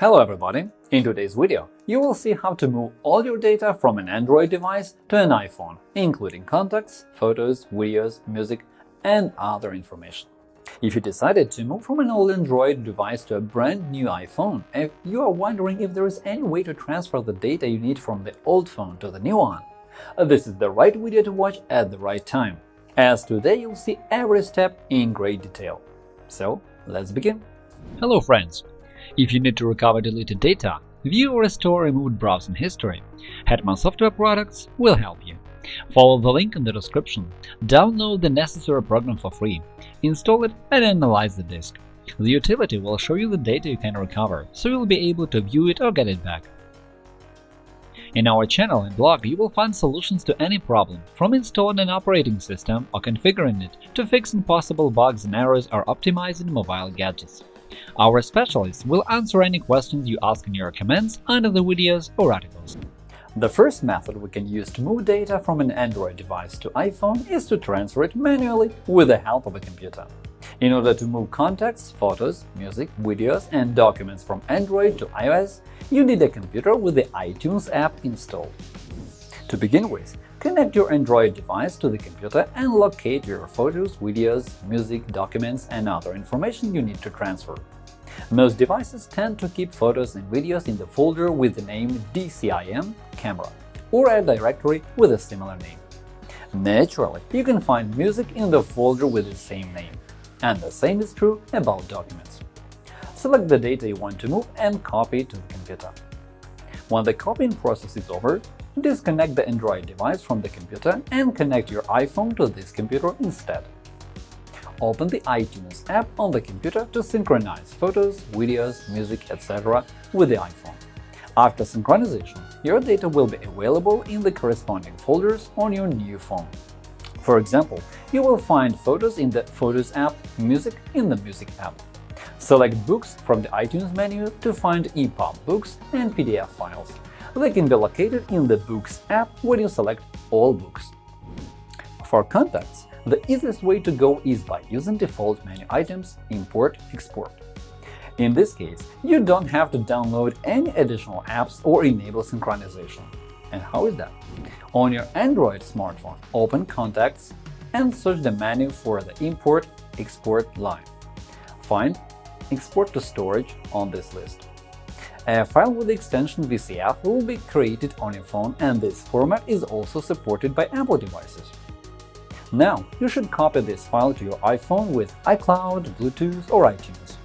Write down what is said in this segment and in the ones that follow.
Hello everybody! In today's video, you will see how to move all your data from an Android device to an iPhone, including contacts, photos, videos, music, and other information. If you decided to move from an old Android device to a brand new iPhone, and you are wondering if there is any way to transfer the data you need from the old phone to the new one, this is the right video to watch at the right time, as today you'll see every step in great detail. So, let's begin! Hello friends! If you need to recover deleted data, view or restore removed browsing history, Hetman Software Products will help you. Follow the link in the description, download the necessary program for free, install it and analyze the disk. The utility will show you the data you can recover, so you'll be able to view it or get it back. In our channel and blog you will find solutions to any problem, from installing an operating system or configuring it to fixing possible bugs and errors or optimizing mobile gadgets. Our specialists will answer any questions you ask in your comments under the videos or articles. The first method we can use to move data from an Android device to iPhone is to transfer it manually with the help of a computer. In order to move contacts, photos, music, videos, and documents from Android to iOS, you need a computer with the iTunes app installed. To begin with, connect your Android device to the computer and locate your photos, videos, music, documents, and other information you need to transfer. Most devices tend to keep photos and videos in the folder with the name DCIM camera or a directory with a similar name. Naturally, you can find music in the folder with the same name. And the same is true about documents. Select the data you want to move and copy to the computer. When the copying process is over, disconnect the Android device from the computer and connect your iPhone to this computer instead. Open the iTunes app on the computer to synchronize photos, videos, music, etc. with the iPhone. After synchronization, your data will be available in the corresponding folders on your new phone. For example, you will find photos in the Photos app, music in the Music app. Select Books from the iTunes menu to find EPUB books and PDF files. They can be located in the Books app when you select All books. For contacts, the easiest way to go is by using default menu items Import Export. In this case, you don't have to download any additional apps or enable synchronization. And how is that? On your Android smartphone, open Contacts and search the menu for the Import Export line. Find Export to Storage on this list. A file with the extension VCF will be created on your phone, and this format is also supported by Apple devices. Now, you should copy this file to your iPhone with iCloud, Bluetooth, or iTunes.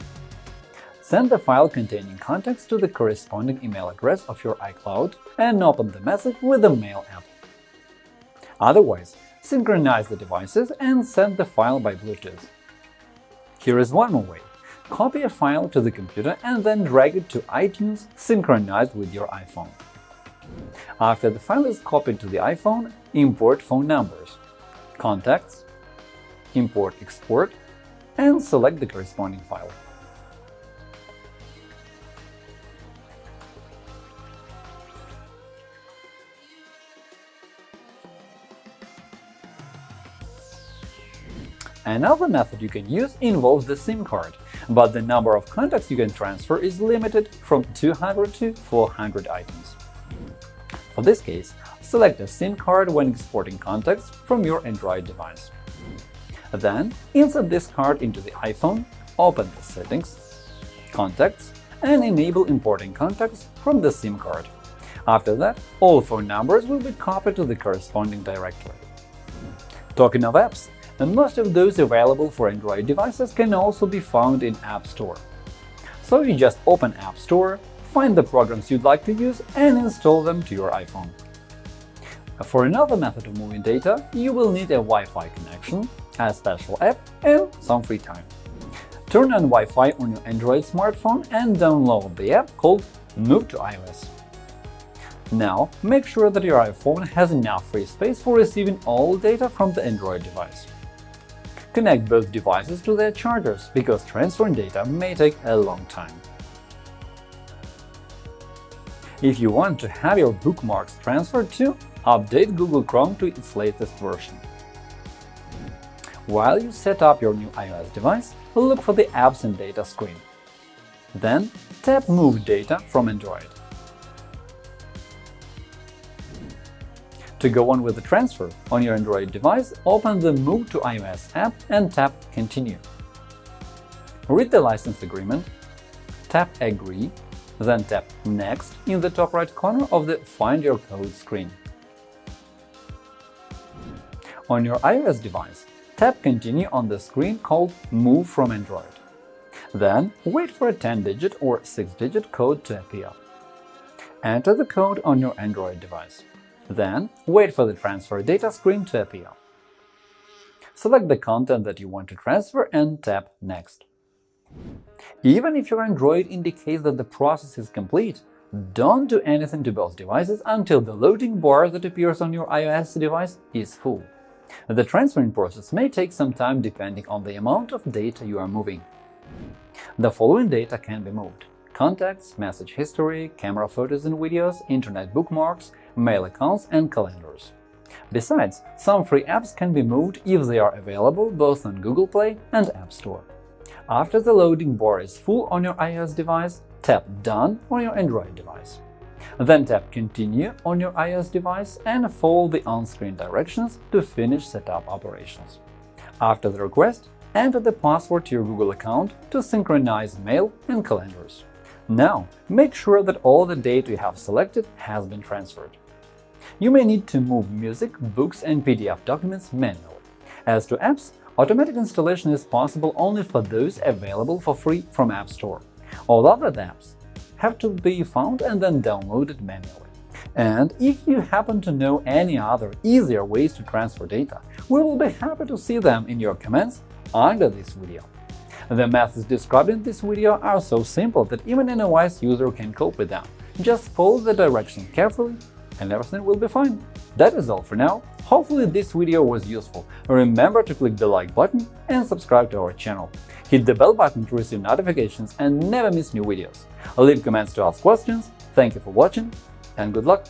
Send the file containing contacts to the corresponding email address of your iCloud and open the message with the Mail app. Otherwise, synchronize the devices and send the file by Bluetooth. Here is one more way. Copy a file to the computer and then drag it to iTunes synchronized with your iPhone. After the file is copied to the iPhone, import phone numbers, contacts, import export, and select the corresponding file. Another method you can use involves the SIM card, but the number of contacts you can transfer is limited from 200 to 400 items. For this case, select a SIM card when exporting contacts from your Android device. Then, insert this card into the iPhone, open the Settings, Contacts, and enable importing contacts from the SIM card. After that, all phone numbers will be copied to the corresponding directory. Talking of apps, and most of those available for Android devices can also be found in App Store. So you just open App Store, find the programs you'd like to use and install them to your iPhone. For another method of moving data, you will need a Wi-Fi connection, a special app, and some free time. Turn on Wi-Fi on your Android smartphone and download the app called Move to iOS. Now, make sure that your iPhone has enough free space for receiving all data from the Android device. Connect both devices to their chargers, because transferring data may take a long time. If you want to have your bookmarks transferred to, update Google Chrome to its latest version. While you set up your new iOS device, look for the Apps and Data screen. Then tap Move data from Android. To go on with the transfer on your Android device, open the Move to iOS app and tap Continue. Read the license agreement, tap Agree, then tap Next in the top right corner of the Find Your Code screen. On your iOS device, tap Continue on the screen called Move from Android. Then wait for a 10-digit or 6-digit code to appear. Enter the code on your Android device. Then wait for the Transfer Data screen to appear. Select the content that you want to transfer and tap Next. Even if your Android indicates that the process is complete, don't do anything to both devices until the loading bar that appears on your iOS device is full. The transferring process may take some time depending on the amount of data you are moving. The following data can be moved – contacts, message history, camera photos and videos, internet bookmarks, mail accounts and calendars. Besides, some free apps can be moved if they are available both on Google Play and App Store. After the loading bar is full on your iOS device, tap Done on your Android device. Then tap Continue on your iOS device and follow the on-screen directions to finish setup operations. After the request, enter the password to your Google account to synchronize mail and calendars. Now, make sure that all the data you have selected has been transferred. You may need to move music, books, and PDF documents manually. As to apps, automatic installation is possible only for those available for free from App Store. All other apps have to be found and then downloaded manually. And if you happen to know any other easier ways to transfer data, we will be happy to see them in your comments under this video. The methods described in this video are so simple that even an wise user can cope with them. Just follow the directions carefully and everything will be fine. That is all for now. Hopefully this video was useful. Remember to click the like button and subscribe to our channel. Hit the bell button to receive notifications and never miss new videos. Leave comments to ask questions. Thank you for watching and good luck!